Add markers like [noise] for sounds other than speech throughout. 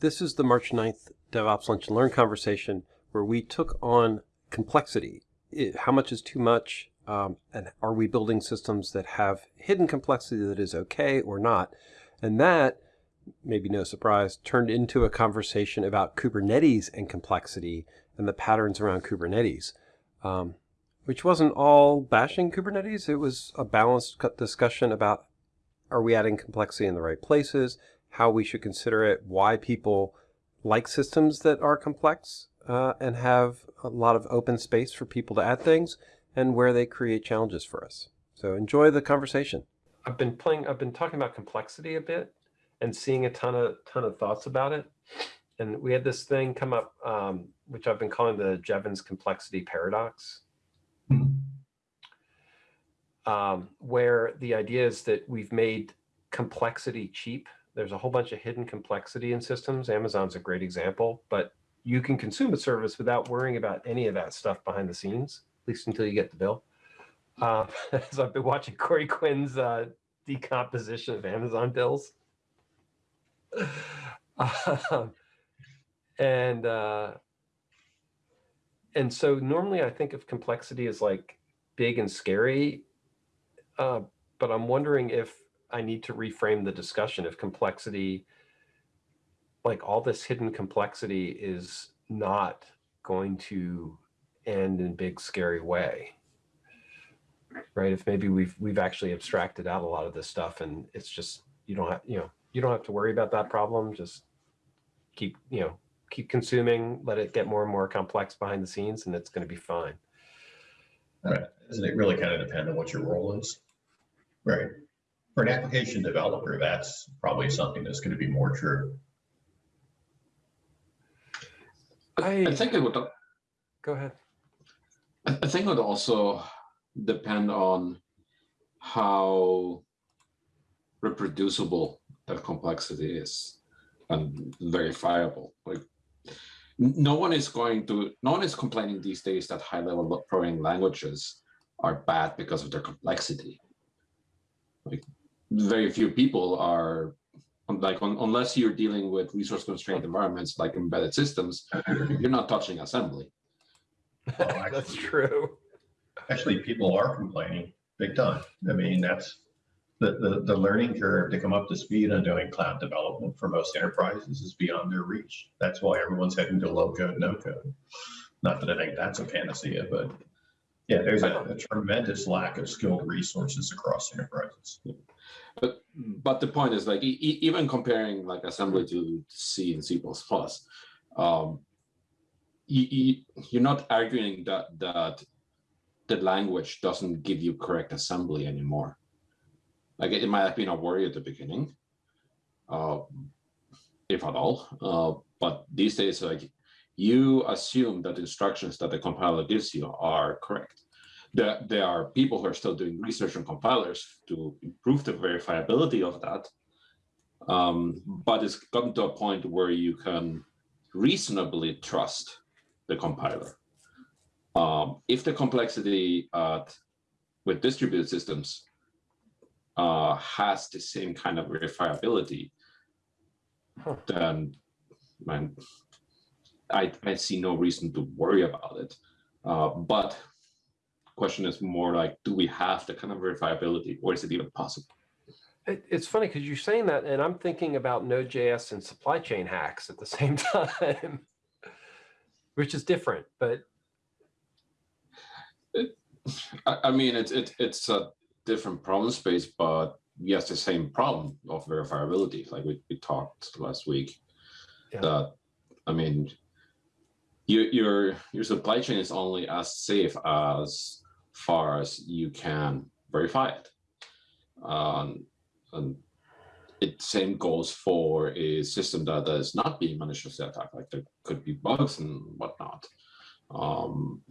This is the March 9th DevOps Lunch and Learn conversation where we took on complexity. It- how much is too much? Um, and are we building systems that have hidden complexity that is okay or not? And that, maybe no surprise, turned into a conversation about Kubernetes and complexity and the patterns around Kubernetes, um, which wasn't all bashing Kubernetes. It was a balanced discussion about are we adding complexity in the right places, how we should consider it, why people like systems that are complex uh, and have a lot of open space for people to add things, and where they create challenges for us. So enjoy the conversation. I've been playing. I've been talking about complexity a bit and seeing a ton of ton of thoughts about it. And we had this thing come up, um, which I've been calling the Jevons complexity paradox, um, where the idea is that we've made complexity cheap. There's a whole bunch of hidden complexity in systems. Amazon's a great example, but you can consume a service without worrying about any of that stuff behind the scenes, at least until you get the bill. Uh, [laughs] so I've been watching Corey Quinn's uh, decomposition of Amazon bills. Um, and uh, and so normally I think of complexity as like big and scary, uh, but I'm wondering if I need to reframe the discussion if complexity, like all this hidden complexity, is not going to end in big scary way right if maybe we've we've actually abstracted out a lot of this stuff and it's just you don't have you know you don't have to worry about that problem just keep you know keep consuming let it get more and more complex behind the scenes and it's going to be fine Right. Doesn't it really kind of depend on what your role is? Right. For an application developer, that's probably something that's going to be more true. I, I think it would. go ahead I I think it would also depend on how reproducible that complexity is and verifiable. Like, no one is going to, no one is complaining these days that high-level programming languages are bad because of their complexity. Like, very few people are um, like un- unless you're dealing with resource constrained environments like embedded systems, you're not touching assembly. [laughs] that's actually- true Actually, people are complaining big time. I mean, that's the, the, the learning curve to come up to speed on doing cloud development for most enterprises is beyond their reach. That's why everyone's heading to low code, no code. Not that I think that's a panacea, but yeah, there's a, a tremendous lack of skilled resources across enterprises. But but the point is like e- even comparing like assembly to C and C++, um, you, you, you're not arguing that that the language doesn't give you correct assembly anymore. Like it might have been a worry at the beginning, uh, if at all. Uh, but these days, like you assume that instructions that the compiler gives you are correct. There, there are people who are still doing research on compilers to improve the verifiability of that. Um, but it's gotten to a point where you can reasonably trust the compiler. Um, if the complexity uh, with distributed systems uh, has the same kind of verifiability, Huh. then man, I, I see no reason to worry about it. Uh, but question is more like, do we have the kind of verifiability or is it even possible? It, it's funny because you're saying that, and I'm thinking about Node.js and supply chain hacks at the [laughs] same time, which is different. But I, I mean, it's it, it's a different problem space, but yes, the same problem of verifiability, like we, we talked last week. Yeah. That I mean, your your your supply chain is only as safe as far as you can verify it. Um, and it same goes for a system that is not being maliciously attacked. Like there could be bugs and whatnot. Um,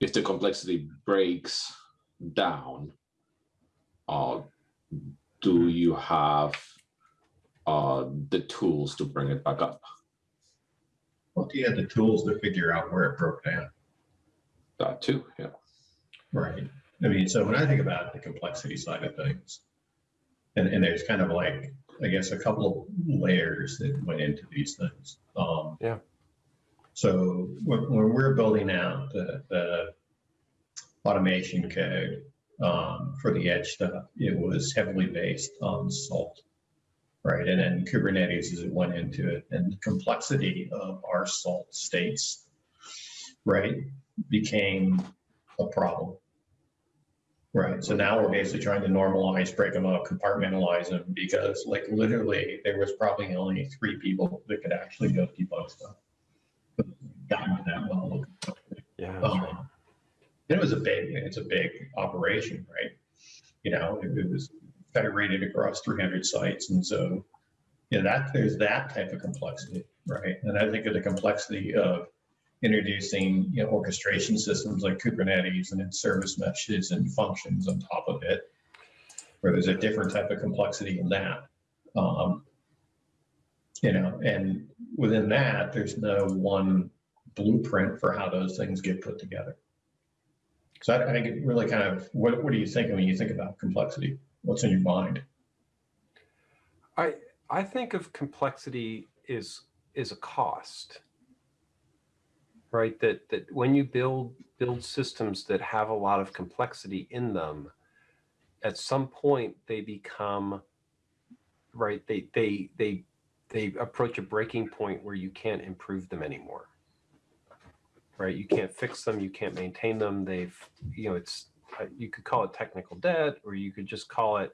if the complexity breaks down, uh, do you have uh, the tools to bring it back up? Well, do you have the tools to figure out where it broke down? That too, yeah. Right. I mean, so when I think about the complexity side of things, and, and there's kind of like I guess, a couple of layers that went into these things. Um, Yeah. So when, when we're building out the, the automation code um, for the edge stuff, it was heavily based on salt, right? And then Kubernetes as it went into it, and the complexity of our salt states, right, became a problem. Right. So now we're basically trying to normalize, break them up, compartmentalize them because, like, literally, there was probably only three people that could actually go debug stuff. Gotten to that level. Yeah. Um, It was a big, it's a big operation, right? You know, it it was federated across 300 sites. And so, you know, that, there's that type of complexity, right? And I think of the complexity of introducing, you know, orchestration systems like Kubernetes and then service meshes and functions on top of it, where there's a different type of complexity in that. Um, you know, and within that, there's no one blueprint for how those things get put together. So I, I think it really kind of, what, what are you thinking when you think about complexity? What's in your mind? I I think of complexity is is a cost. Right? That that when you build build systems that have a lot of complexity in them, at some point they become right, they they they they approach a breaking point where you can't improve them anymore. Right? You can't fix them, you can't maintain them. They've, you know, it's you could call it technical debt or you could just call it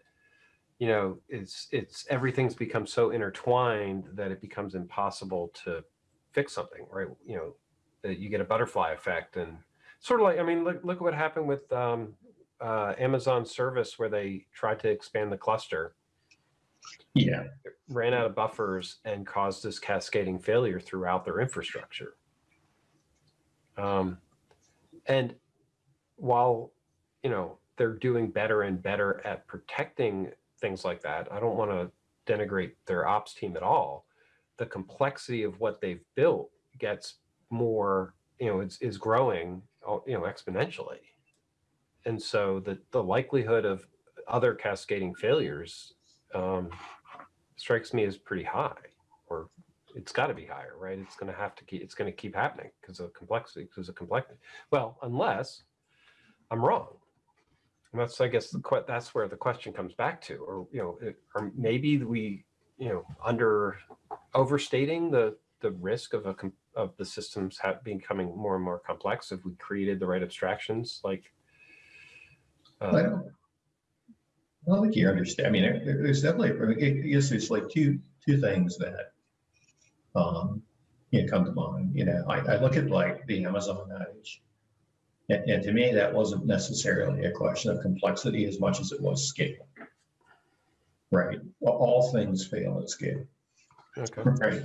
you know, it's it's everything's become so intertwined that it becomes impossible to fix something, right? You know, that you get a butterfly effect and sort of like I mean, look look at what happened with um, uh, Amazon service where they tried to expand the cluster, Yeah, ran out of buffers, and caused this cascading failure throughout their infrastructure. Um, and while you know they're doing better and better at protecting things like that. I don't want to denigrate their ops team at all. The complexity of what they've built gets more, you know, it's is growing, oh, you know, exponentially. And so the the likelihood of other cascading failures um, strikes me as pretty high, or it's got to be higher, right? It's going to have to keep. It's going to keep happening because of complexity. Because of complexity. Well, unless I'm wrong. And that's, I guess, the that's where the question comes back to, or you know, it, or maybe we, you know, under overstating the the risk of a of the systems becoming more and more complex if we created the right abstractions, like. I Uh, don't, I don't think you understand. I mean, there, there's definitely, I I guess there's like two, two things that, um, you know, come to mind. You know, I, I look at like the Amazon outage. And, and to me, that wasn't necessarily a question of complexity as much as it was scale. Right? All- things fail at scale. okay. Right.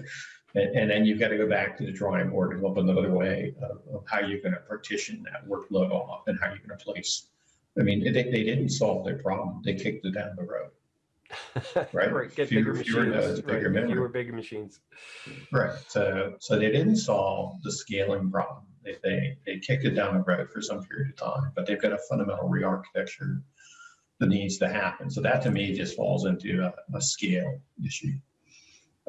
And, and then you've got to go back to the drawing board and look another way of, of how you're going to partition that workload off and how you're going to place. I mean, they, they didn't solve their problem. They kicked it down the road. [laughs] Right. Get Fewer- bigger fewer machines. nodes, bigger right. Fewer bigger machines. Right. So, so they didn't solve the scaling problem. They, they, they kicked it down the road for some period of time, but they've got a fundamental re-architecture that needs to happen. So that to me just falls into a, a scale issue.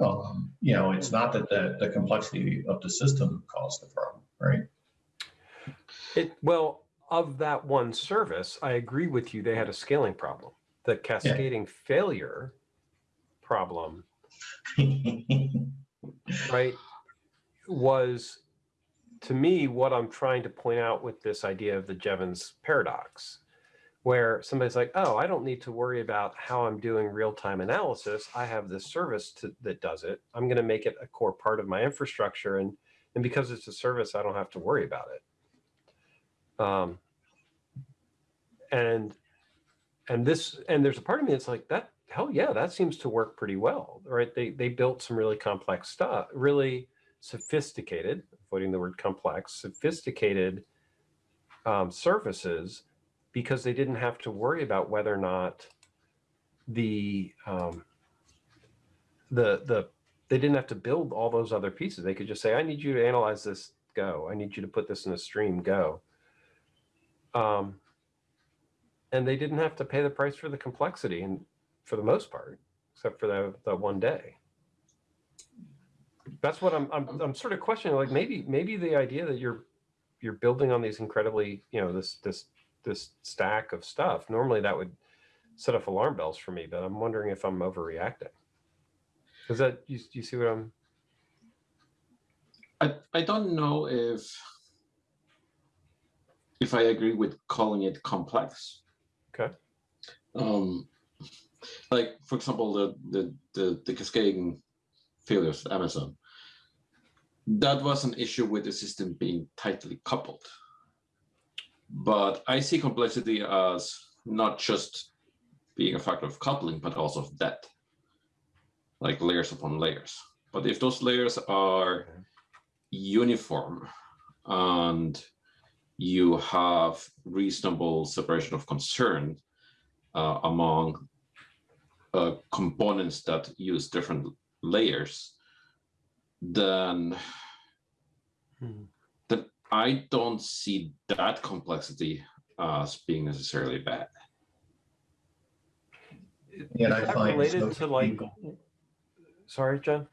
Um, you know, it's not that the, the complexity of the system caused the problem, right? It well of that one service, I agree with you. They had a scaling problem. The cascading failure problem, [laughs] right, was to me what I'm trying to point out with this idea of the Jevons paradox, where somebody's like, "Oh, I don't need to worry about how I'm doing real-time analysis. I have this service to, that does it. I'm going to make it a core part of my infrastructure, and and because it's a service, I don't have to worry about it." Um, and and this and there's a part of me that's like that hell yeah that seems to work pretty well right they they built some really complex stuff really sophisticated avoiding the word complex sophisticated um, services because they didn't have to worry about whether or not the um, the the they didn't have to build all those other pieces. They could just say i need you to analyze this. Go. I need you to put this in a stream. Go. Um, and they didn't have to pay the price for the complexity and for the most part except for that, that one day. That's what I'm, I'm, I'm sort of questioning, like maybe, maybe the idea that you're, you're building on these incredibly, you know, this, this, this stack of stuff, normally that would set off alarm bells for me, but I'm wondering if I'm overreacting. Is that, you, you see what I'm, I, I don't know if if I agree with calling it complex. Okay. Um, like for example, the the the, the cascading failures Amazon. That was an issue with the system being tightly coupled. But I see complexity as not just being a factor of coupling, but also of depth, like layers upon layers. But if those layers are uniform and you have reasonable separation of concern uh, among uh, components that use different layers, then Hmm. then I don't see that complexity as being necessarily bad. And I is that find related so to like, people- sorry, John?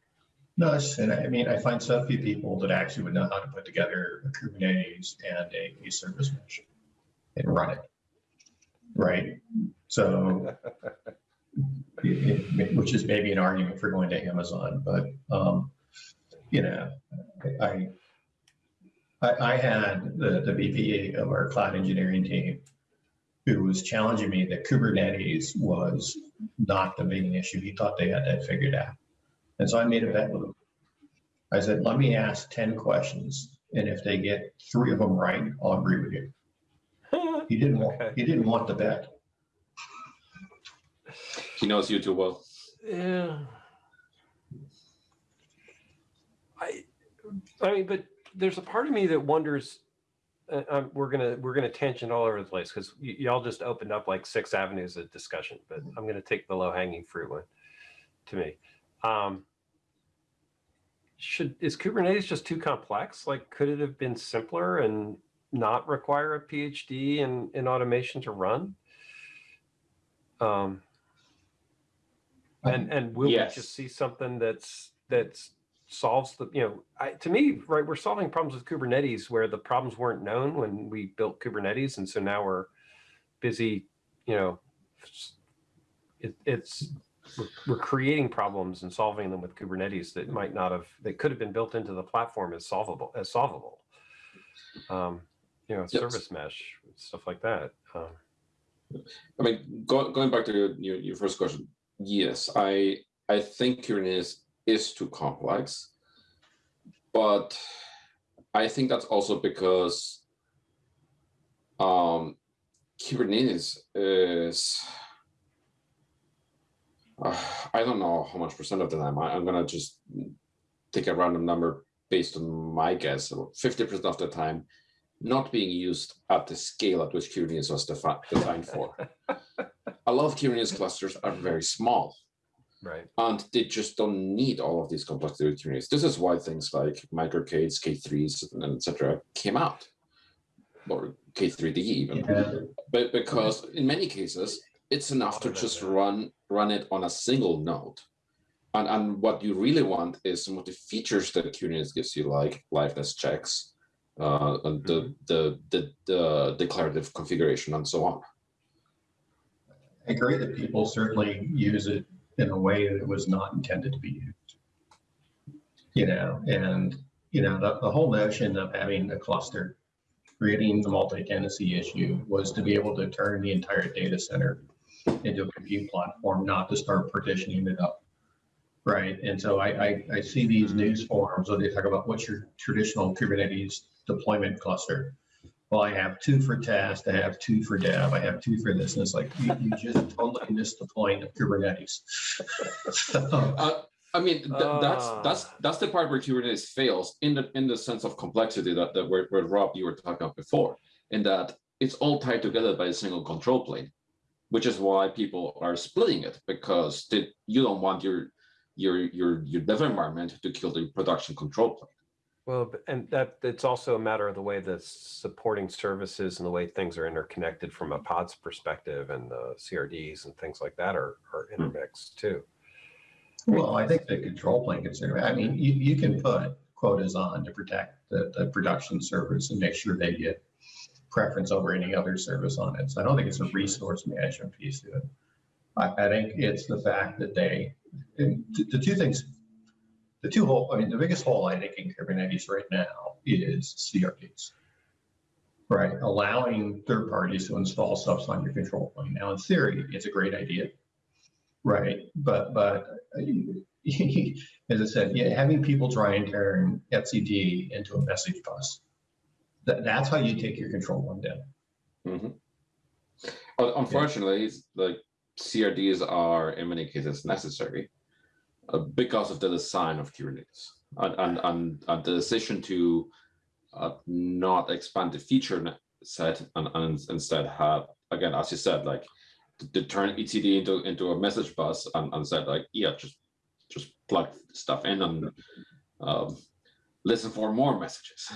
No, and I mean, I find so few people that actually would know how to put together a Kubernetes and a, a service mesh and run it. Right? So, [laughs] it- it- which is maybe an argument for going to Amazon, but, um, you know, I, I, I had the, the VP of our cloud engineering team who was challenging me that Kubernetes was not the main issue. He thought they had that figured out. And so I made a bet with him. I said, let me ask 10 questions. And if they get three of them right, I'll agree with you. [laughs] He didn't want, Okay. he didn't want the bet. He knows you too well. Yeah. I, I mean, but there's a part of me that wonders. Uh, um, we're gonna we're gonna tangent all over the place because y'all just opened up like six avenues of discussion. But I'm gonna take the low hanging fruit one. To me, um, should is Kubernetes just too complex? Like, could it have been simpler and not require a PhD in in automation to run? Um, and and will Yes. we just see something that's that's solves the you know I, to me right we're solving problems with kubernetes where the problems weren't known when we built kubernetes and so now we're busy you know it, it's we're, we're creating problems and solving them with kubernetes that might not have that could have been built into the platform as solvable as solvable um you know Yes. service mesh stuff like that um, I mean, go, going back to your, your, your first question, yes, I I think Kubernetes is too complex, but I think that's also because um, Kubernetes is uh, I don't know how much percent of the time. I, I'm gonna just take a random number based on my guess. Fifty percent of the time, not being used at the scale at which Kubernetes was defi- designed for. [laughs] A lot of Kubernetes clusters are very small, right and they just don't need all of these complexity with Kubernetes. This is why things like MicroK8s, K3s, and etc. came out, or K3D even Yeah. but because in many cases it's enough to just run run it on a single node and and what you really want is some of the features that kubernetes gives you like liveness checks uh and the, the the the declarative configuration and so on I agree that people certainly use it in a way that it was not intended to be used. You know, and, you know, the, the whole notion of having a cluster, creating the multi-tenancy issue was to be able to turn the entire data center into a compute platform, not to start partitioning it up. Right, and so I, I, I see these mm-hmm. news forums where they talk about what's your traditional Kubernetes deployment cluster. Well, I have two for test, I have two for dev, I have two for this, and it's like, you, you just totally missed the point of Kubernetes. So, [laughs] uh, i mean th- that's that's Ah. that's the part where kubernetes fails in the in the sense of complexity that, that where, where rob you were talking about before in that it's all tied together by a single control plane which is why people are splitting it because they, you don't want your your your your dev environment to kill the production control plane. Well, and that it's also a matter of the way the supporting services and the way things are interconnected from a pods perspective and the CRDs and things like that are, are hmm. intermixed too. Well, I think the control plane consider, I mean, you, you can put quotas on to protect the, the production servers and make sure they get preference over any other service on it. So I don't think it's a resource management piece to it. I, I think it's the fact that they, the, the two things, the two hole, I mean, the biggest hole I think in Kubernetes right now is CRDs. Right, allowing third parties to install stuff on your control plane. Now, in theory, it's a great idea. Right, but, but [laughs] as I said, yeah, having people try and turn etcd into a message bus. That, that's how you take your control one down. Mm -hmm. Unfortunately, it's like CRDs are in many cases necessary because of the design of Kubernetes and, and, and, and the decision to uh, not expand the feature set and, and instead have, again, as you said, like to, to turn etcd into, into a message bus and, and said like, yeah, just, just plug stuff in and um, listen for more messages.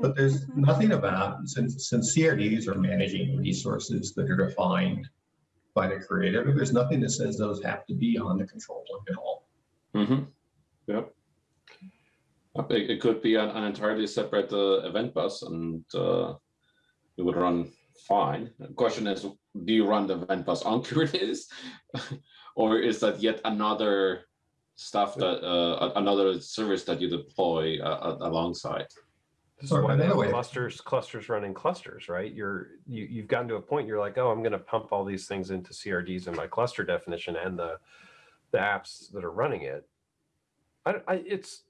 But there's nothing about, since, since CRDs are managing resources that are defined by the creator, there's nothing that says those have to be on the control plane at all. Mm-hmm. Yep. It, it could be an, an entirely separate uh, event bus and uh, it would run fine. The question is, do you run the event bus on [laughs] Kubernetes? [laughs] or is that yet another stuff that, uh, another service that you deploy uh, alongside? This is why they have clusters, clusters running clusters, right? You're, you, you've gotten to a point, you're like, oh, I'm gonna pump all these things into CRDs in my cluster definition and the, the apps that are running it. I, I, it's,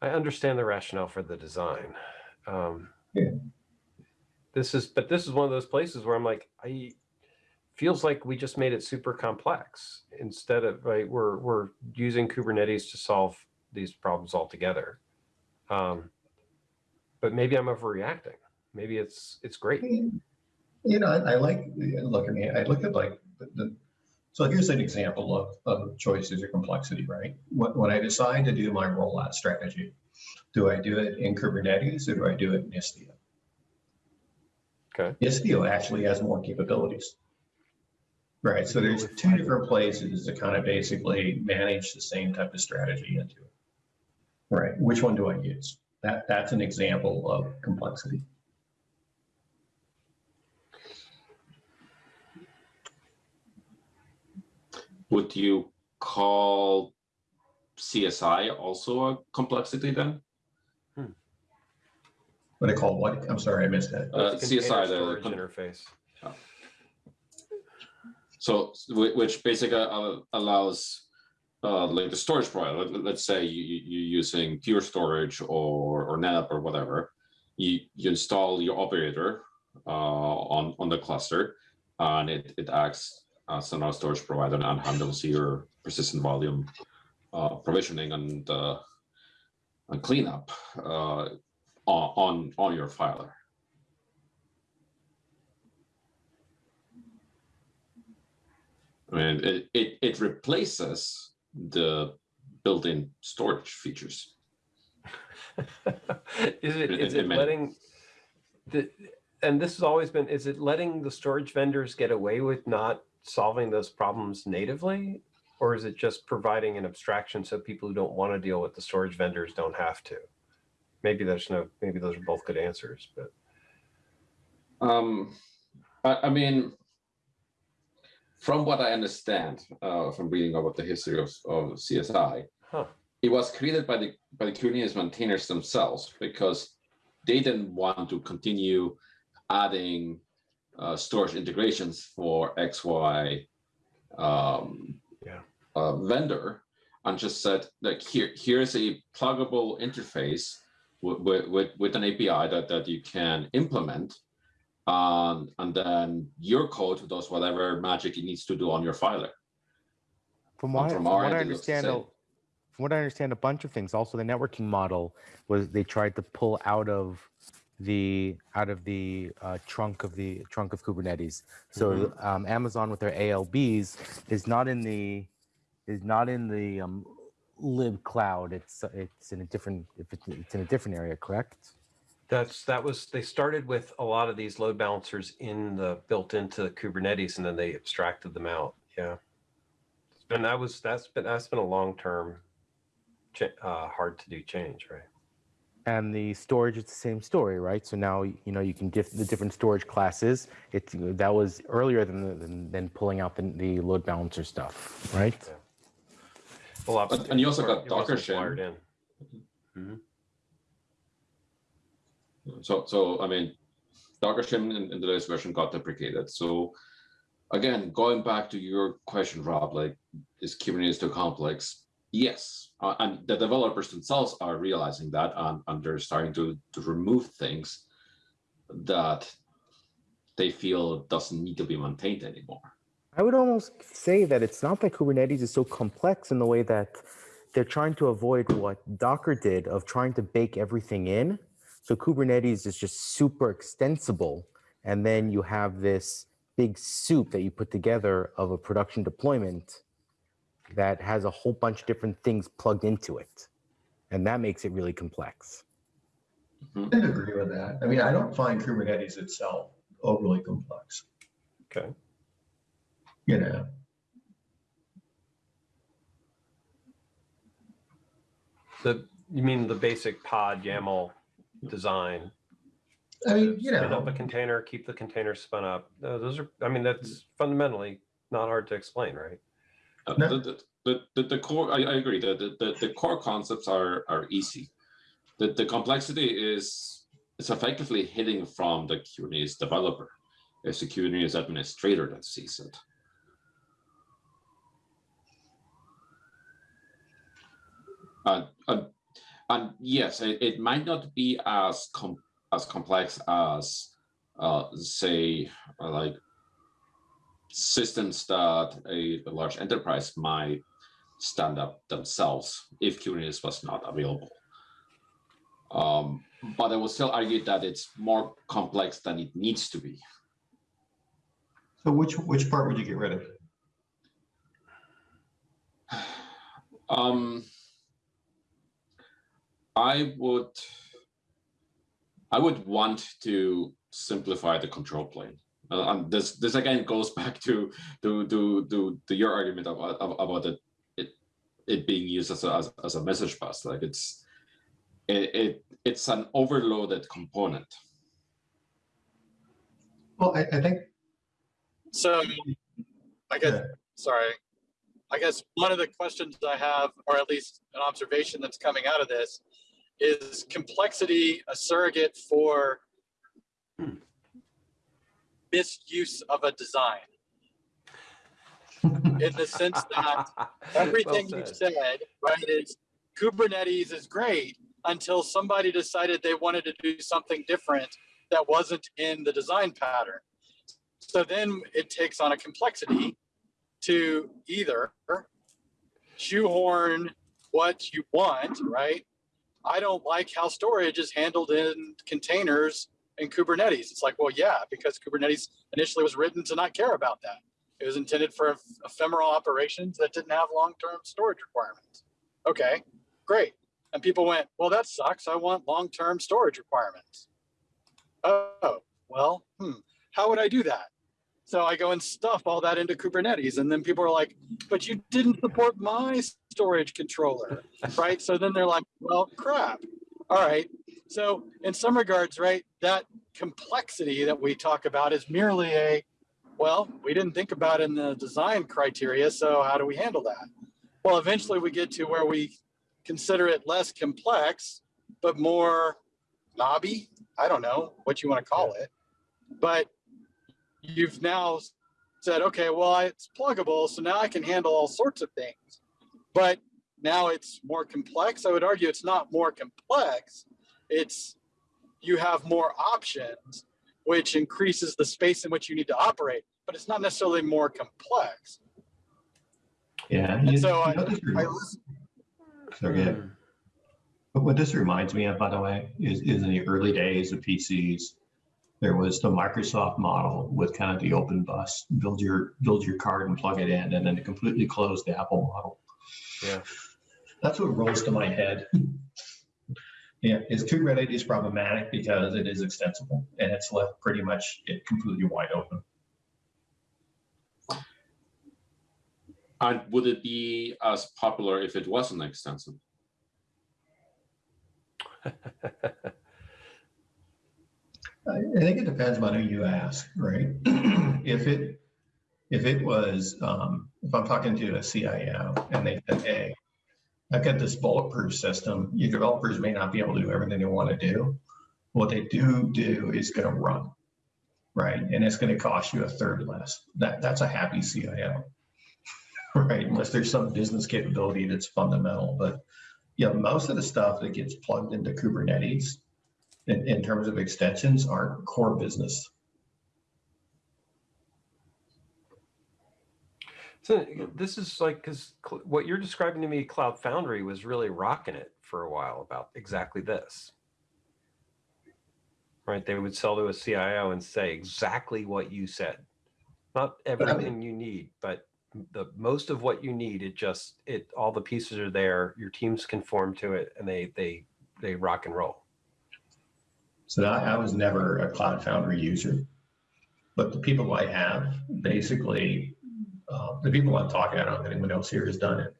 I understand the rationale for the design. Um, Yeah. This is, but this is one of those places where I'm like, I, feels like we just made it super complex instead of, right, we're, we're using Kubernetes to solve these problems altogether. Um, but maybe I'm overreacting. Maybe it's it's great. You know, I, I like, look, I mean, I look at like, the- the, so here's an example of, of choices or complexity, right? When, when I decide to do my rollout strategy, do I do it in Kubernetes or do I do it in Istio? Okay. Istio actually has more capabilities. Right, so there's two different places to kind of basically manage the same type of strategy into it. Right, which one do I use? That, that's an example of complexity. Would you call CSI also a complexity then? What I call what? I'm sorry, I missed that. Uh, It's container CSI, the storage con- interface. So, which basically uh, allows, uh, like the storage provider, let- let's say you, you- you're using Pure Storage or, or NetApp or whatever. You, you install your operator, uh, on, on the cluster and it, it acts as another storage provider and handles your persistent volume, uh, provisioning and, uh, and cleanup, uh, on, on, your filer. I mean, it, it, it replaces the built-in storage features. [laughs] is it is it letting the and this has always been is it letting the storage vendors get away with not solving those problems natively or is it just providing an abstraction so people who don't want to deal with the storage vendors don't have to? Maybe there's no maybe those are both good answers but. Um, I, I mean, from what I understand uh, from reading about the history of, of CSI, huh. it was created by the by the Kubernetes maintainers themselves because they didn't want to continue adding uh, storage integrations for XY um, Yeah. uh, vendor and just said like here here's a pluggable interface with, with, with an API that, that you can implement um, and then your code does whatever magic it needs to do on your filer. From what, I- from from what I end, it looks the understand, a- from what I understand, a bunch of things. Also, the networking model was they tried to pull out of the out of the uh, trunk of the trunk of Kubernetes. So Mm-hmm. um, Amazon with their ALBs is not in the is not in the um, lib cloud. It's it's in a different if it's, it's in a different area, correct? that's that was they started with a lot of these load balancers in the built into kubernetes and then they abstracted them out yeah And that was that's been that's been a long term, uh, hard to do change, right? And the storage it's the same story, right? So now you know you can diff the different storage classes. It uh, that was earlier than than, than pulling out the, the load balancer stuff, right? Well, And- and you also got it wasn't Docker wired shim. in. Mm-hmm. So, so I mean, Docker shim in, in the latest version got deprecated. So, again, going back to your question, Rob, like, is Kubernetes too complex? Yes, uh, and the developers themselves are realizing that, and, and they're starting to to remove things that they feel doesn't need to be maintained anymore. I would almost say that it's not that Kubernetes is so complex in the way that they're trying to avoid what Docker did of trying to bake everything in. So Kubernetes is just super extensible. And then you have this big soup that you put together of a production deployment that has a whole bunch of different things plugged into it. And that makes it really complex. Mm-hmm. I agree with that. I mean, I don't find Kubernetes itself overly complex, Okay. you know? The you mean the basic pod YAML design? I mean, you Spin up know, a container, keep the container spun up. No, those are. I mean, that's fundamentally not hard to explain, right? Uh, No. The, the, the, the, core, I, I agree, the, the, the, the core concepts are, are easy. The, the complexity is, it's effectively hidden from the Kubernetes developer. It's the Kubernetes administrator that sees it. Uh, uh, and yes, it, it might not be as com as complex as, uh, say, like systems that a, a large enterprise might stand up themselves if Kubernetes was not available. Um, but I will still argue that it's more complex than it needs to be. so which, which part would you get rid of? Um, I would, I would want to simplify the control plane. Uh, and this, this again goes [laughs] back to to to to, to your argument about about it, it it being used as a as, as a message bus. Like it's it, it it's an overloaded component. Well, I, I think, So I guess, Yeah. sorry, I guess one of the questions I have, or at least an observation that's coming out of this, is complexity a surrogate for misuse of a design? [laughs] In the sense that [laughs] everything Well said. said, right, is Kubernetes is great until somebody decided they wanted to do something different that wasn't in the design pattern. So then it takes on a complexity to either shoehorn what you want, right? I don't like how storage is handled in containers in Kubernetes. It's like, well, yeah, because Kubernetes initially was written to not care about that. It was intended for ephemeral operations that didn't have long-term storage requirements. Okay, great. And people went, well, that sucks. I want long-term storage requirements. Oh, well, hmm, how would I do that? So I go and stuff all that into Kubernetes. And then people are like, but you didn't support my storage controller, right? So then they're like, well, crap. All right. So in some regards, right, that complexity that we talk about is merely a, well, we didn't think about in the design criteria. So how do we handle that? Well, eventually we get to where we consider it less complex, but more knobby. I don't know what you want to call it, but you've now said, okay, well, it's pluggable, so now I can handle all sorts of things. But now it's more complex. I would argue it's not more complex. It's you have more options, which increases the space in which you need to operate, but it's not necessarily more complex. yeah. And you- so you I- know, this I reminds- listen, Sorry, go ahead. Hmm. But what this reminds me of, by the way, is, is in the early days of PCs, there was the Microsoft model with kind of the open bus, build your, build your card and plug it in, and then it completely closed the Apple model. Yeah. That's what rolls to my head. Yeah, is Kubernetes problematic because it is extensible and it's left pretty much it completely wide open. And would it be as popular if it wasn't extensible? [laughs] I think it depends on who you ask, right? [clears throat] If it, if it was, um, if I'm talking to a CIO and they said, hey, I've got this bulletproof system, your developers may not be able to do everything they want to do. What they do do is gonna run, right? And it's gonna cost you a third less. That, that's a happy CIO. [laughs] Right, unless there's some business capability that's fundamental, but yeah, most of the stuff that gets plugged into Kubernetes in, in terms of extensions aren't core business. So uh, hmm. this is like, because what you're describing to me, Cloud Foundry was really rocking it for a while about exactly this. Right? They would sell to a CIO and say exactly what you said. Not I mean- everything you need, but the most of what you need, it just, it, all the pieces are there. Your teams conform to it and they, they, they rock and roll. So I, I was never a Cloud Foundry user, but the people I have, basically, uh, the people I'm talking, I don't know if anyone else here has done it.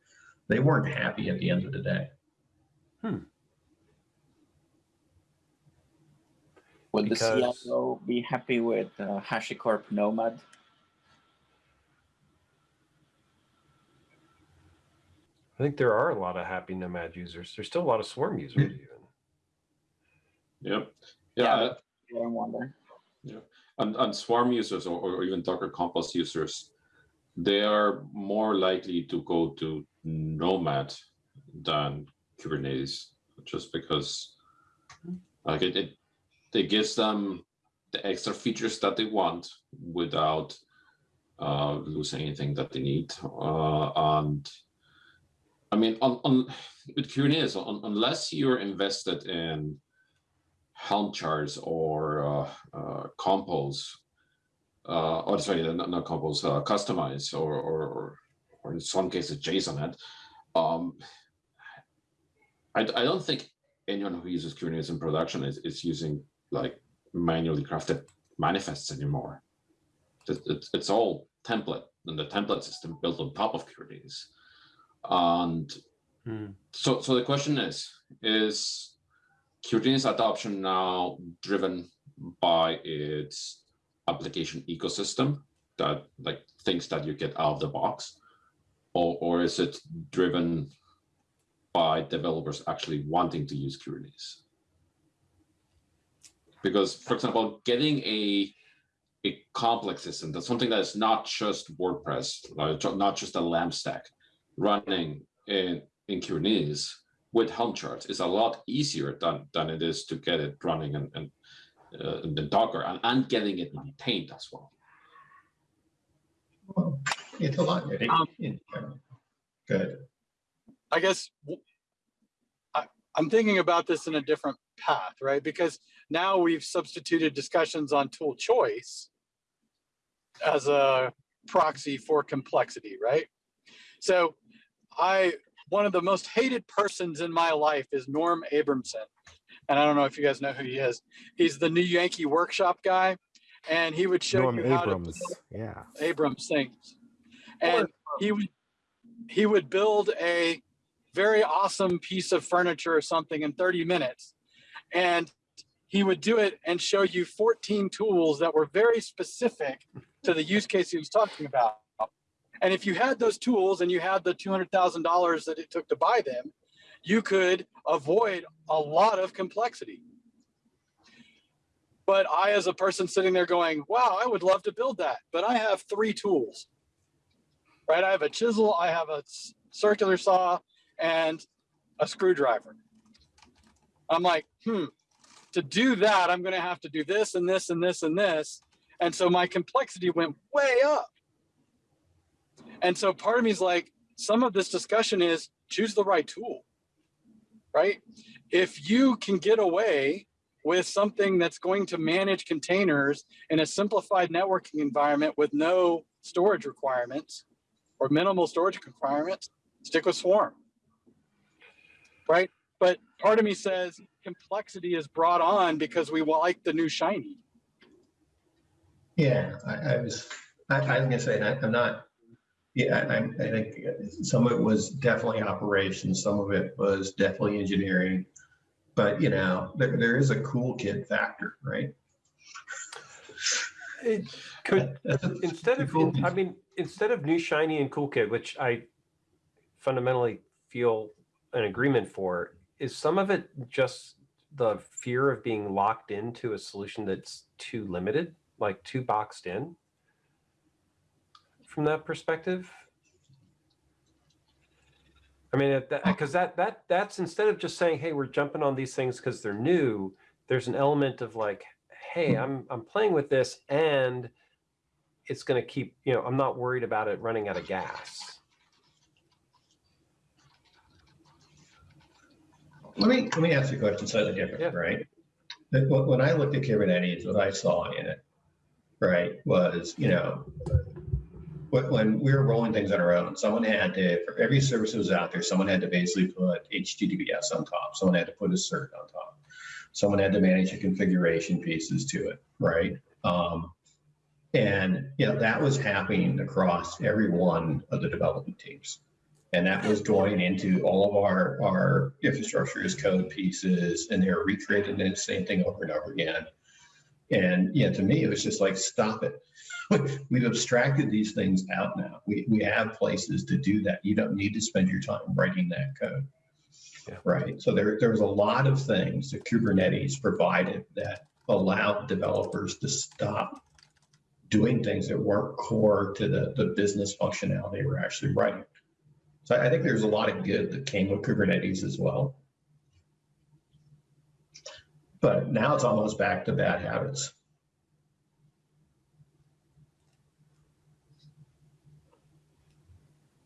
They weren't happy at the end of the day. Would the Because- CIO be happy with uh, HashiCorp Nomad? I think there are a lot of happy Nomad users. There's still a lot of Swarm users even. Yep. Yeah, Yeah, that's what I wonder. and, and Swarm users or, or even Docker Compose users, they are more likely to go to Nomad than Kubernetes, just because like it, it, it gives them the extra features that they want without uh, losing anything that they need. Uh, and I mean, on, on with Kubernetes, un, unless you're invested in Helm charts or uh, uh, Compose, uh, or sorry, not, not Compose, uh, Kustomize, or, or, or, or in some cases Jsonnet. Um, I, I don't think anyone who uses Kubernetes in production is, is using like manually crafted manifests anymore. It, it, it's all template and the template system built on top of Kubernetes. And Hmm. so, so the question is, is Kubernetes adoption now driven by its application ecosystem that like things that you get out of the box, or, or is it driven by developers actually wanting to use Kubernetes? Because, for example, getting a a complex system that's something that is not just WordPress, not just a LAMP stack, running in in Kubernetes with Helm charts is a lot easier than than it is to get it running and and uh, in the Docker and, and getting it maintained as well. Well, It's a lot. Um, Good. I guess I'm thinking about this in a different path, right? Because now we've substituted discussions on tool choice as a proxy for complexity, right? So I, one of the most hated persons in my life is Norm Abramson. And I don't know if you guys know who he is. He's the new Yankee workshop guy. And he would show Norm you how to Abrams. Yeah. Abrams things. And he would he would build a very awesome piece of furniture or something in 30 minutes. And he would do it and show you 14 tools that were very specific to the use case he was talking about. And if you had those tools and you had the $200,000 that it took to buy them, you could avoid a lot of complexity. But I, as a person sitting there going, wow, I would love to build that, but I have three tools, right? I have a chisel, I have a circular saw, and a screwdriver. I'm like, hmm, to do that, I'm to have to do this and this and this and this. And so my complexity went way up. And so part of me is like, some of this discussion is choose the right tool, right? If you can get away with something that's going to manage containers in a simplified networking environment with no storage requirements or minimal storage requirements, stick with Swarm. Right? But part of me says complexity is brought on because we like the new shiny. Yeah, I, I was, I, I was gonna say, I- I'm not, Yeah, I, I think some of it was definitely operations, some of it was definitely engineering. But, you know, there, there is a cool kid factor, right? It could, instead of, cool I mean, instead of new shiny and cool kid, which I fundamentally feel an agreement for, is some of it just the fear of being locked into a solution that's too limited, like too boxed in? From that perspective? I mean, because that, that, that's instead of just saying, hey, we're jumping on these things because they're new, there's an element of like, hey, hmm. I'm, I'm playing with this and it's going to keep, you know, I'm not worried about it running out of gas. Let me, let me ask you a question slightly Yeah. different, right? When, when I looked at Kubernetes, what I saw in it, right, was, you know, when, we were rolling things on our own, someone had to, for every service that was out there, someone had to basically put HTTPS on top. Someone had to put a cert on top. Someone had to manage the configuration pieces to it, right? Um, and, you know, that was happening across every one of the development teams. And that was going into all of our, our infrastructure as code pieces, and they were recreating the same thing over and over again. And yeah, to me, it was just like, stop it. [laughs] We've abstracted these things out now. We, we have places to do that. You don't need to spend your time writing that code. Yeah. Right. So there, there was a lot of things that Kubernetes provided that allowed developers to stop doing things that weren't core to the, the business functionality we're actually writing. So I think there's a lot of good that came with Kubernetes as well. But now it's almost back to bad habits.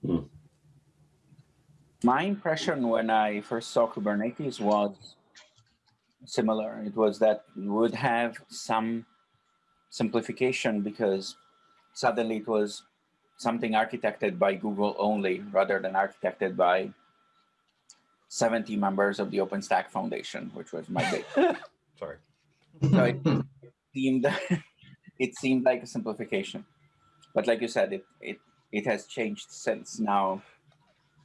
Hmm. My impression when I first saw Kubernetes was similar. It was that would have some simplification because suddenly it was something architected by Google only rather than architected by 70 members of the OpenStack Foundation, which was my big. [laughs] Sorry. So it seemed [laughs] it seemed like a simplification, but like you said, it it it has changed since now.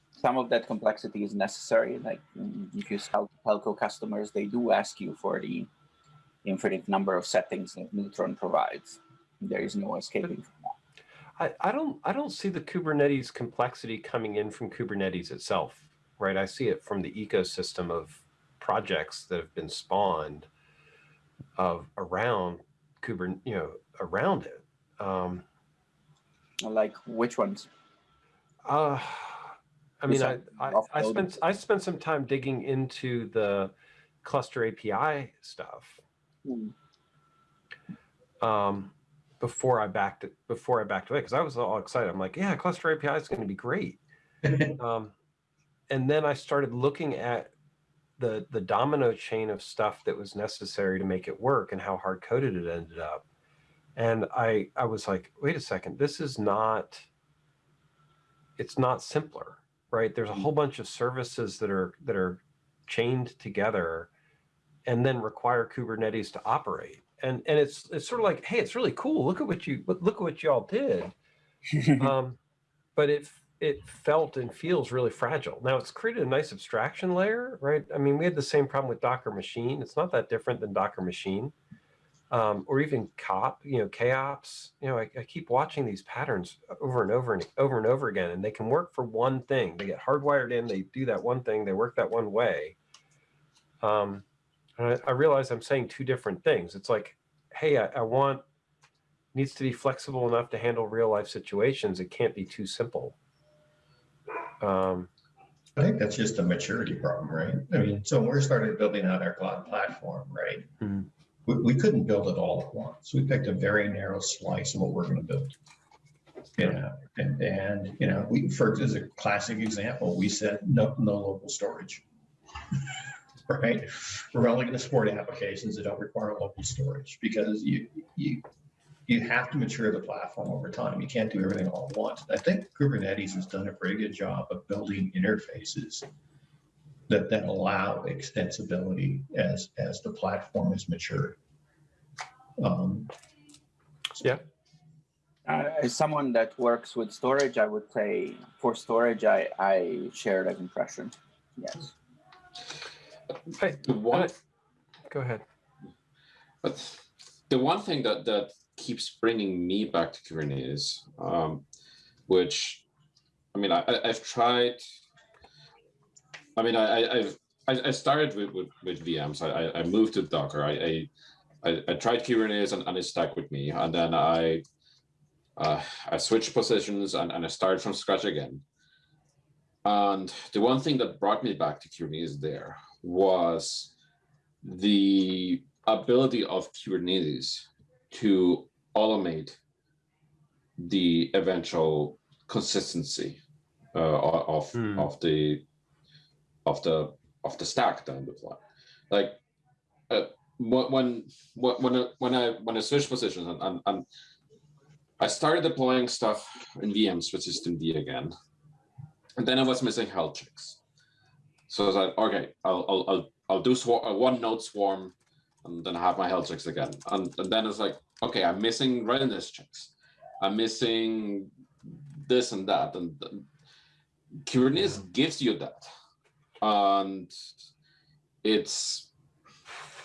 Some of that complexity is necessary. Like mm, if you sell to telco customers, they do ask you for the infinite number of settings that Neutron provides. There is no escaping from that. I, I don't I don't see the Kubernetes complexity coming in from Kubernetes itself, right? I see it from the ecosystem of projects that have been spawned of around Kubernetes, you know, around it. Um, Like which ones? uh, I mean, I, I, I spent I spent some time digging into the cluster API stuff Hmm. um, before I backed it before I backed away because I was all excited. I'm like, yeah, cluster API is going to be great. [laughs] um, and then I started looking at the the domino chain of stuff that was necessary to make it work and how hard coded it ended up. And I I was like, wait a second, this is not. It's not simpler, right? There's a whole bunch of services that are that are chained together, and then require Kubernetes to operate. And and it's it's sort of like, hey, it's really cool. Look at what you look at what y'all did [laughs] um, but it it felt and feels really fragile. Now it's created a nice abstraction layer, right? I mean, we had the same problem with Docker Machine. It's not that different than Docker Machine, um, or even COP, you know, KOps. You know, I, I keep watching these patterns over and over and over and over again, and they can work for one thing. They get hardwired in. They do that one thing. They work that one way. Um, and I, I realize I'm saying two different things. It's like, hey, I, I want needs to be flexible enough to handle real life situations. It can't be too simple. Um, I think that's just a maturity problem, right? I mean, so when we started building out our cloud platform, right? Mhm. We, we couldn't build it all at once. We picked a very narrow slice of what we're going to build. You know, and, and, you know, we, for, as a classic example, we said no, no local storage. [laughs] Right? We're only going to support applications that don't require local storage because you, you, you have to mature the platform over time. You can't do everything all at once. I think Kubernetes has done a pretty good job of building interfaces that, then allow extensibility as, as the platform is mature. Um, Yeah. Uh, as someone that works with storage, I would say for storage, I, I share that impression. Yes. I, The one, go ahead. but the one thing that that keeps bringing me back to Kubernetes, um, which, I mean, I, I've tried. I mean, I, I've I, I started with, with, with VMs. I, I- moved to Docker. I I, I, I tried Kubernetes and, and it stuck with me. And then I uh, I switched positions and, and I started from scratch again. And the one thing that brought me back to Kubernetes there was the ability of Kubernetes to automate the eventual consistency uh, of Hmm. of the of the of the stack that I'm deploying. Like uh, when when when I, when I when I switched positions and, and, and I started deploying stuff in VMs with systemd again, and then I was missing health checks. So I was like, okay, I'll I'll I'll, I'll do uh, one node swarm, and then have my health checks again. And, and then it's like, okay, I'm missing readiness checks. I'm missing this and that, and and Kubernetes gives you that, and it's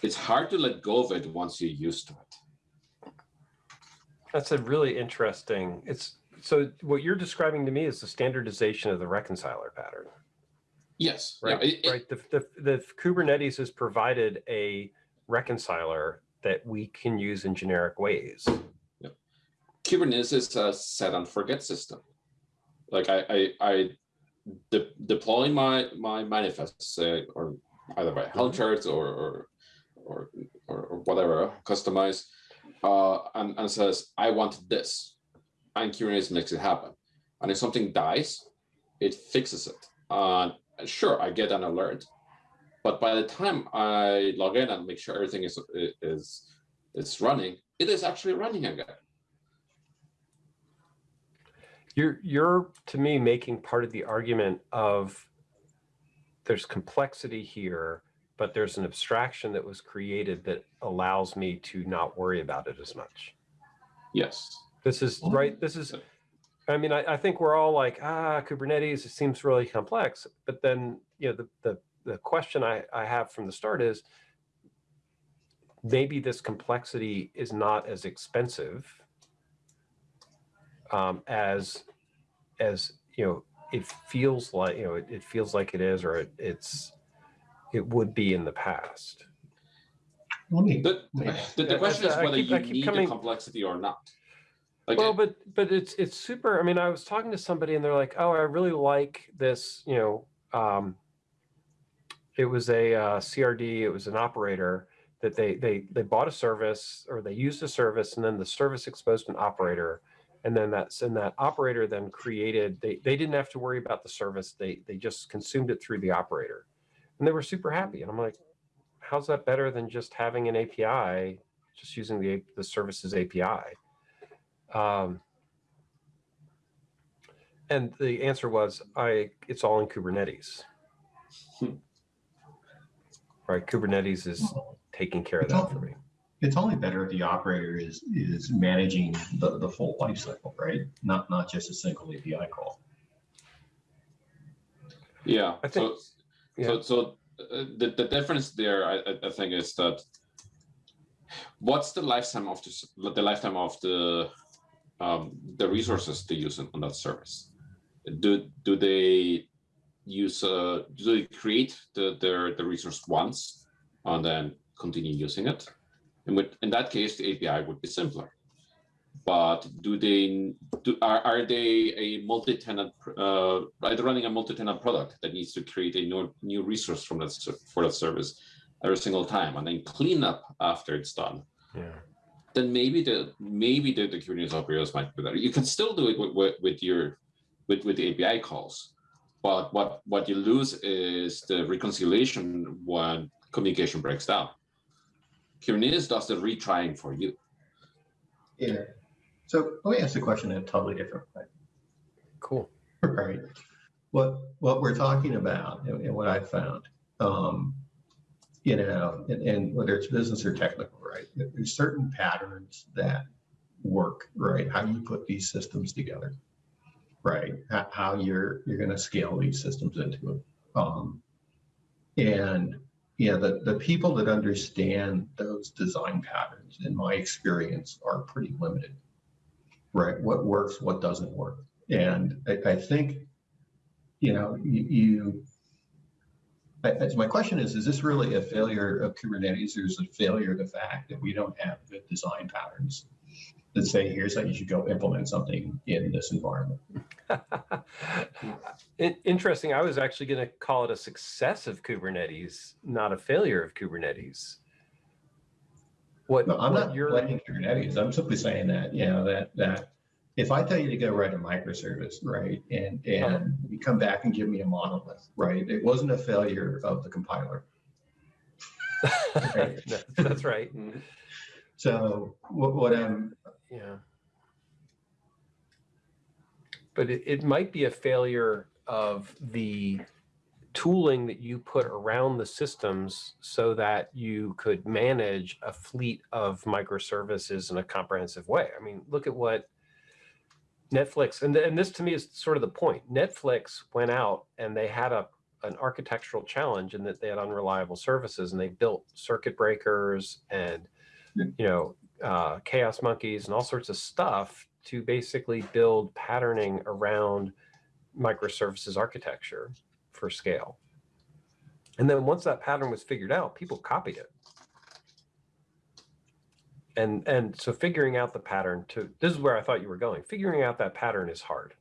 it's hard to let go of it once you're used to it. That's a really interesting. It's so what you're describing to me is the standardization of the reconciler pattern, Yes, right? Yeah, it- it- right. The, the, the Kubernetes has provided a reconciler that we can use in generic ways. Kubernetes is a set and forget system. Like I, I, I de- deploy my my manifests uh, or either by Helm charts or or or, or, or whatever Kustomize, uh, and, and says I want this, and Kubernetes makes it happen. And if something dies, it fixes it. And sure, I get an alert, but by the time I log in and make sure everything is is is running, it is actually running again. You're you're to me making part of the argument of there's complexity here, but there's an abstraction that was created that allows me to not worry about it as much. Yes. This is right. This is, I mean, I, I think we're all like, ah, Kubernetes, it seems really complex. But then, you know, the, the, the question I, I have from the start is maybe this complexity is not as expensive um, as, as, you know, it feels like, you know, it, it feels like it is, or it, it's, it would be in the past. The, the, the question is whether keep- you need coming- the complexity or not. Like, well, it- but but it's it's super. I mean, I was talking to somebody and they're like, "Oh, I really like this." You know, um, it was a uh, CRD. It was an operator that they they they bought a service or they used a service, and then the service exposed an operator, and then that's and that operator then created. They they didn't have to worry about the service. They they just consumed it through the operator, and they were super happy. And I'm like, how's that better than just having an API, just using the the services API? Um, and the answer was, I it's all in Kubernetes. Right, Kubernetes is taking care of that for me. it's only better if the operator is, is managing the, the full life cycle, right? Not, not just a single API call. yeah. I think- so, so, so uh, the, the difference there, I, I- I think, is that what's the lifetime of this, the lifetime of the um, the resources they use on that service? Do do they use uh, do they create the their the resource once and then continue using it? And with, in that case, the API would be simpler. But do they do are, are they a multi-tenant uh, they running a multi-tenant product that needs to create a new, new resource from that for that service every single time and then clean up after it's done? Yeah. Then maybe the maybe the, the Kubernetes operators might be better. You can still do it with, with, with your with, with the API calls, but what what you lose is the reconciliation when communication breaks down. Kubernetes does the retrying for you. Yeah. So let me ask the question in a totally different way. Cool. Right. What, what we're talking about and, and what I found, um, you know, and, and whether it's business or technical, right? There's certain patterns that work, right? How you put these systems together, right? How, you're you're going to scale these systems into it. Um, and yeah, the, the people that understand those design patterns, in my experience, are pretty limited, right? What works, what doesn't work. And I, I think, you know, you, you I- my question is, is this really a failure of Kubernetes or is it a failure of the fact that we don't have good design patterns that say, here's how you should go implement something in this environment? [laughs] In- Interesting. I was actually going to call it a success of Kubernetes, not a failure of Kubernetes. What, No, I'm what not you're, blaming Kubernetes. I'm simply saying that, you know, that, that if I tell you to go write a microservice, right, and, and uh-huh. you come back and give me a monolith, right, it wasn't a failure of the compiler. [laughs] Right. No, that's right. Mm-hmm. So what, what I'm, Yeah. But it, it might be a failure of the tooling that you put around the systems so that you could manage a fleet of microservices in a comprehensive way. I mean, look at what Netflix, and, and this to me is sort of the point. Netflix went out and they had a an architectural challenge in that they had unreliable services and they built circuit breakers and you know uh, chaos monkeys and all sorts of stuff to basically build patterning around microservices architecture for scale. And then once that pattern was figured out, people copied it. And and so figuring out the pattern to this is where I thought you were going. Figuring out that pattern is hard.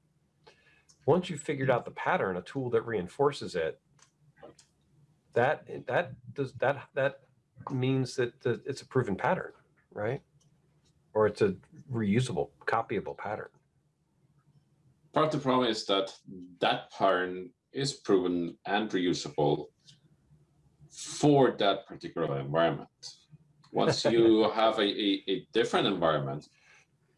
Once you've figured out the pattern, a tool that reinforces it, that that does that that means that the, it's a proven pattern, right? Or it's a reusable, copyable pattern. Part of the problem is that that pattern is proven and reusable for that particular environment. Once you [laughs] have a, a, a different environment,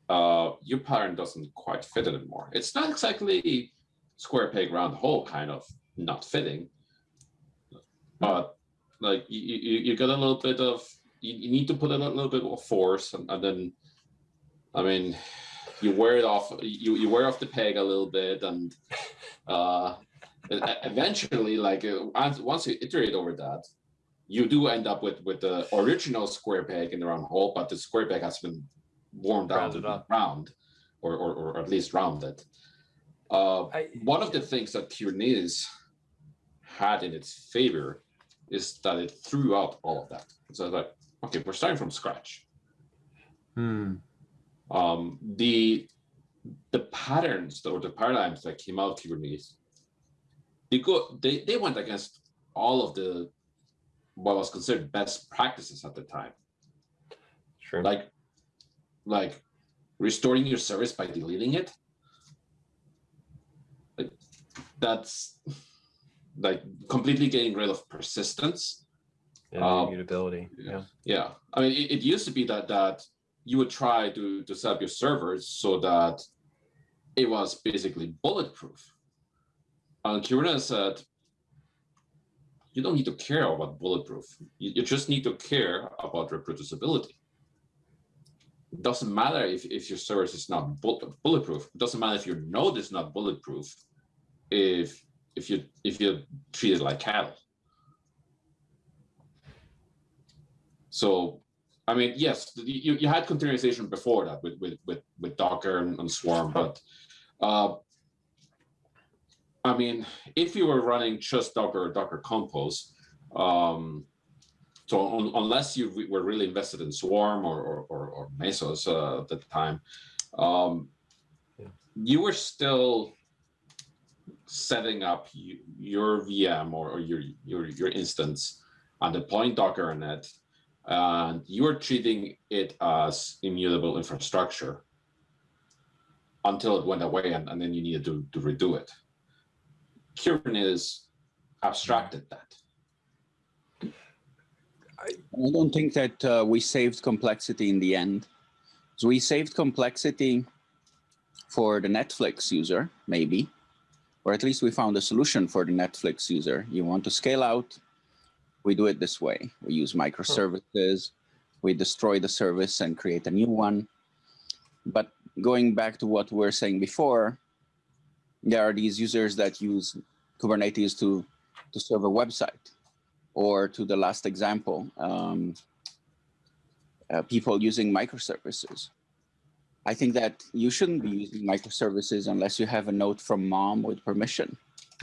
uh, your pattern doesn't quite fit anymore. It's not exactly square peg round hole kind of not fitting, but like you, you, you get a little bit of you, you need to put in a little bit of force and, and then I mean you wear it off you, you wear off the peg a little bit and [laughs] uh eventually like uh, once you iterate over that you do end up with with the original square peg in the round hole but the square peg has been worn down Rounded to up. round or, or or at least rounded uh I, one of the things that Kubernetes had in its favor is that it threw out all of that. So like, okay, we're starting from scratch. hmm, Um, the the patterns or the paradigms that came out of Kubernetes, they go they, they went against all of the what was considered best practices at the time. sure. Like like restoring your service by deleting it. Like that's like completely getting rid of persistence yeah, um, immutability. Yeah. Yeah, I mean, it, it used to be that that you would try to to set up your servers so that it was basically bulletproof. And Kubernetes said, you don't need to care about bulletproof. You, you just need to care about reproducibility. It doesn't matter if, if your service is not bulletproof. It doesn't matter if your node is not bulletproof. If if you if you treat it like cattle. So, I mean, yes, you, you had containerization before that with with with, with Docker and, and Swarm, but uh, I mean, if you were running just Docker or Docker Compose, um, so un, unless you re- were really invested in Swarm or or, or, or Mesos uh, at the time, um, Yeah. you were still setting up your VM or, or your your your instance and deploying Docker on it and you are treating it as immutable infrastructure until it went away and, and then you needed to, to redo it. Kubernetes abstracted that. I don't think that uh, we saved complexity in the end. So we saved complexity for the Netflix user, maybe, or at least we found a solution for the Netflix user. You want to scale out, we do it this way. We use microservices, we destroy the service and create a new one. But going back to what we were saying before, there are these users that use Kubernetes to, to serve a website or to the last example, um, uh, people using microservices. I think that you shouldn't be using microservices unless you have a note from mom with permission. [laughs]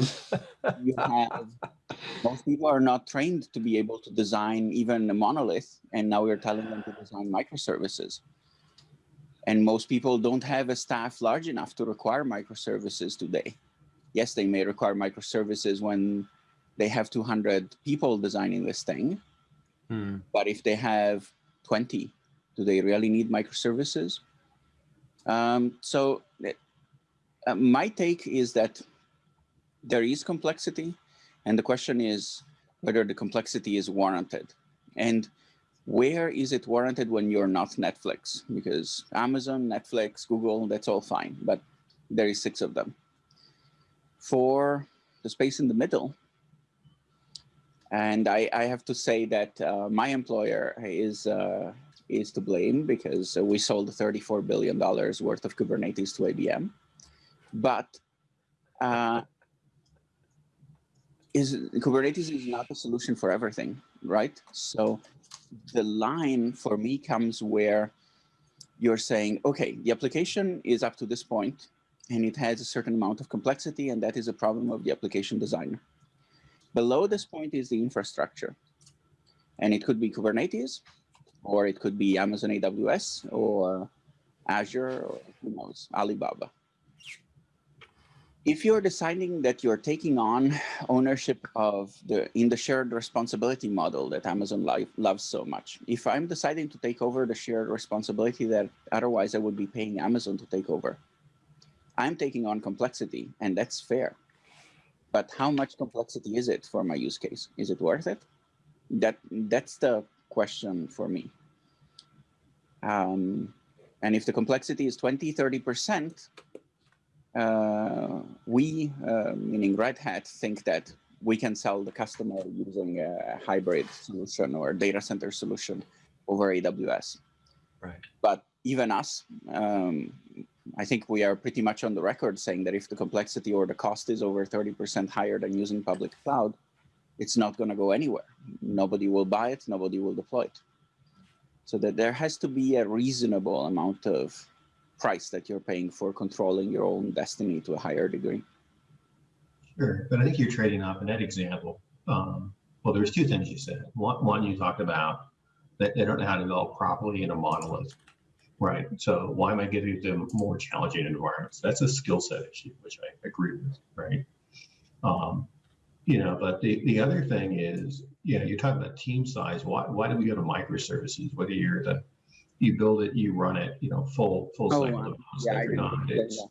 you have, most people are not trained to be able to design even a monolith, and now we're telling them to design microservices. And most people don't have a staff large enough to require microservices today. Yes, they may require microservices when they have 200 people designing this thing. Hmm. But if they have 20, do they really need microservices? Um, so uh, my take is that there is complexity. And the question is whether the complexity is warranted. And where is it warranted when you're not Netflix? Because Amazon, Netflix, Google, that's all fine, but there is six of them. For the space in the middle, and I, I have to say that uh, my employer is uh, is to blame because we sold 34 billion dollars worth of Kubernetes to IBM, but uh, is Kubernetes is not a solution for everything, right? So the line for me comes where you're saying, okay, the application is up to this point and it has a certain amount of complexity and that is a problem of the application designer. Below this point is the infrastructure. And it could be Kubernetes, or it could be Amazon AWS, or Azure, or who knows, Alibaba. If you're deciding that you're taking on ownership of the in the shared responsibility model that Amazon loves so much, if I'm deciding to take over the shared responsibility that otherwise I would be paying Amazon to take over, I'm taking on complexity, and that's fair. But how much complexity is it for my use case? Is it worth it? That that's the question for me. Um, and if the complexity is 20, 30%, uh, we, uh, meaning Red Hat, think that we can sell the customer using a hybrid solution or data center solution over AWS. Right. But even us, um, I think we are pretty much on the record saying that if the complexity or the cost is over 30% higher than using public cloud, it's not going to go anywhere. Nobody will buy it, nobody will deploy it. So that there has to be a reasonable amount of price that you're paying for controlling your own destiny to a higher degree. Sure, but I think you're trading off in that example. Um, well, there's two things you said. One, one you talked about that they don't know how to develop properly in a monolith, right? So why am I giving them more challenging environments? That's a skill set issue, which I agree with, right? Um, you know, but the, the other thing is, you know, you're talking about team size. Why, why do we go to microservices? Whether you're the, you build it, you run it, you know, full, full Oh, cycle wow. Yeah, I agree. node. Yeah, It's,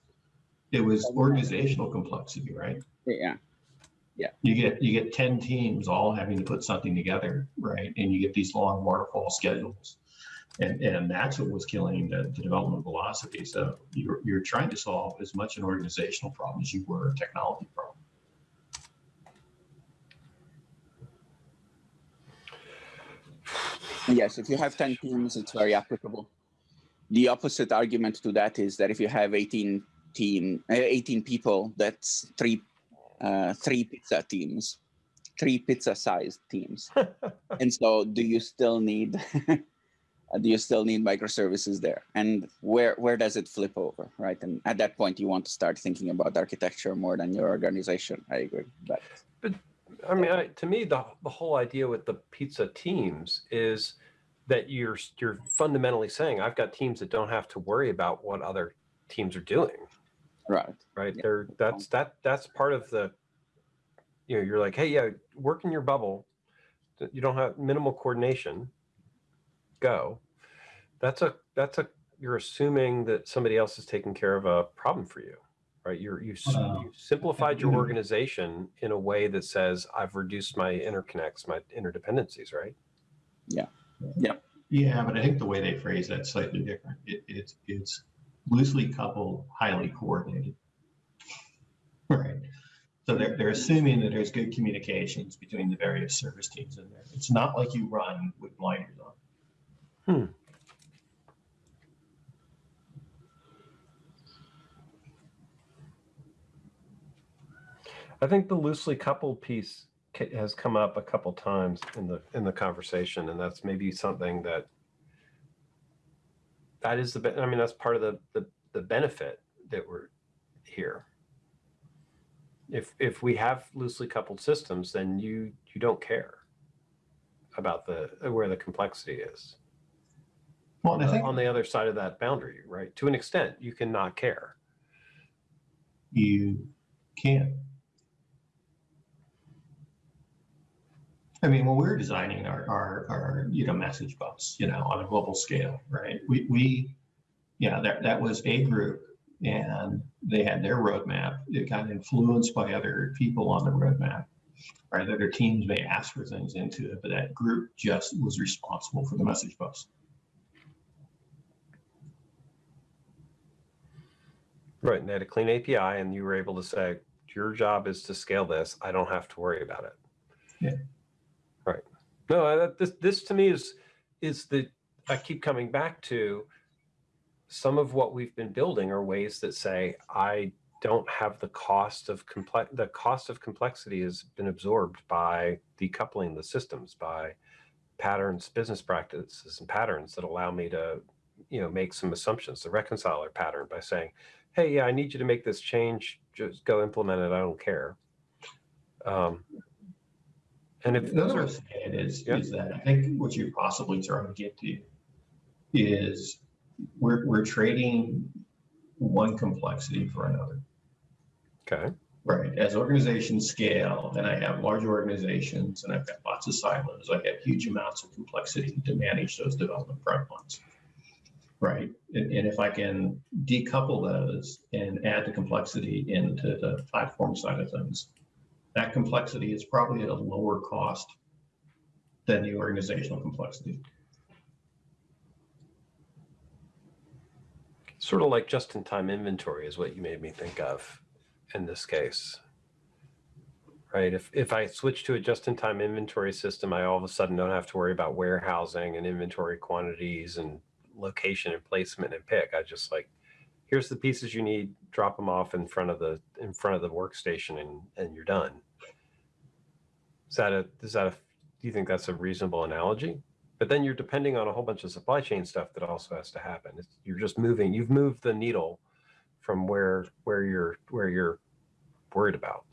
it was organizational complexity, right? Yeah. Yeah. You get, you get 10 teams all having to put something together, right? And you get these long waterfall schedules. And, and that's what was killing the, the development velocity. So you're, you're trying to solve as much an organizational problem as you were a technology problem. Yes, if you have 10 teams, it's very applicable. The opposite argument to that is that if you have 18 team, uh, 18 people, that's three, uh, three pizza teams, three pizza-sized teams. [laughs] and so, do you still need, [laughs] do you still need microservices there? And where where does it flip over, right? And at that point, you want to start thinking about architecture more than your organization. I agree, but. but I mean, I, to me, the the whole idea with the pizza teams is that you're you're fundamentally saying I've got teams that don't have to worry about what other teams are doing, right. right? Yeah. They're that's um, that that's part of the. You know, you're like, hey, yeah, work in your bubble. You don't have minimal coordination. Go. That's a that's a you're assuming that somebody else is taking care of a problem for you, right? You're you, s- Wow. you simplified your Mhm. organization in a way that says I've reduced my interconnects, my interdependencies, right? Yeah, Yeah. Yeah, but I think the way they phrase that slightly different. It, it's it's loosely coupled, highly coordinated. Right. So they're they're assuming that there's good communications between the various service teams in there. It's not like you run with blinders on. I think the loosely coupled piece has come up a couple times in the in the conversation, and that's maybe something that that is the. I mean, that's part of the the, the benefit that we're here. If if we have loosely coupled systems, then you you don't care about the where the complexity is Well, on I the, think on the other side of that boundary, right? To an extent, you can not care. you can't. I mean, when we're designing our, our, our, you know, message bus, you know, on a global scale, right? We, we, yeah, that, that was a group and they had their roadmap. It got influenced by other people on the roadmap. Right, other teams may ask for things into it, but that group just was responsible for the message bus. Right, and they had a clean API, and you were able to say, "Your job is to scale this. I don't have to worry about it." Yeah. No, this this to me is is the I keep coming back to some of what we've been building are ways that say I don't have the cost of complex the cost of complexity has been absorbed by decoupling the systems by patterns business practices and patterns that allow me to you know make some assumptions the reconciler pattern by saying hey, yeah, I need you to make this change. Just go implement it. I don't care. Um, and if those Another are, saying it is, Yeah. is that I think what you're possibly trying to get to is we're, we're trading one complexity for another, okay, right? As organizations scale and I have large organizations and I've got lots of silos, I have huge amounts of complexity to manage those development pipelines. Right, and, and if I can decouple those and add the complexity into the platform side of things, that complexity is probably at a lower cost than the organizational complexity. sort of like just-in-time inventory is what you made me think of in this case. Right. If if I switch to a just-in-time inventory system, I all of a sudden don't have to worry about warehousing and inventory quantities and location and placement and pick. I just like, here's the pieces you need, drop them off in front of the in front of the workstation, and and you're done. Is that a is that a do you think that's a reasonable analogy? But then you're depending on a whole bunch of supply chain stuff that also has to happen. It's, you're just moving. You've moved the needle from where where you're where you're worried about.